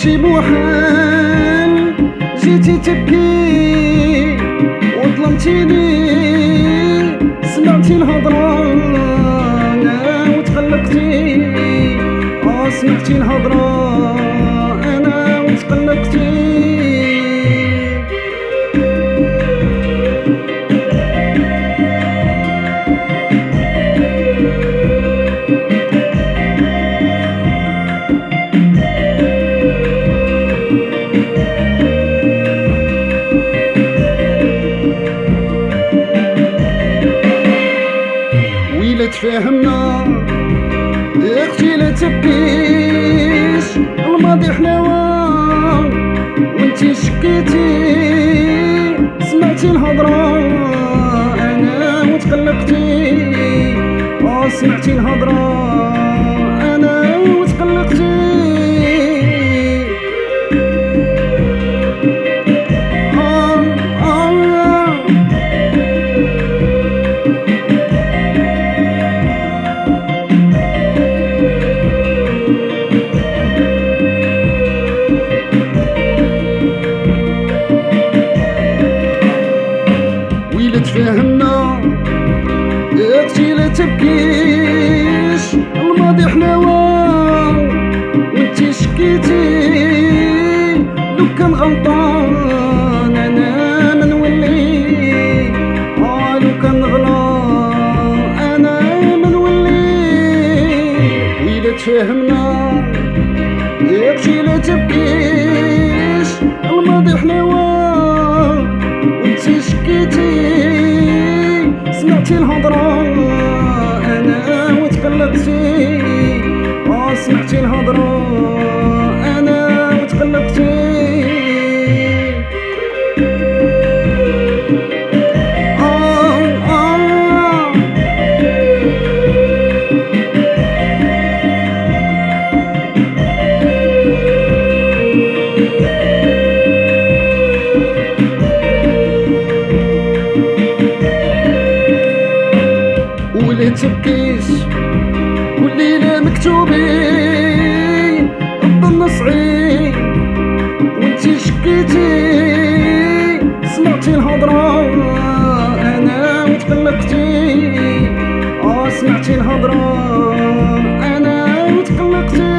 كلشي محال جيتي تبكي وظلمتيني. سمعتي الهضرة وتقلقتي آه سمعتي الهضرة. تفاهمنا أختي لا تبكيش الماضي حلاوة وانتي شكيتي. سمعتي الهضرة أنا وتقلقتي آه سمعتي الهضرة. غلطان أنا ما نولي آه لو كان غلط أنا ما نولي ويلا تفاهمنا يا أختي لا تبكيش الماضي حلاوة وانتي شكيتي. سمعتي الهضرة أنا وتقلقتي آه سمعتي الهضرة. اللي تبكيش والليلة مكتوبين ربنا صعيب وانتي شكيتي سمعتي الهضرة أنا وتقلقتي. آه سمعتي الهضرة أنا وتقلقتي.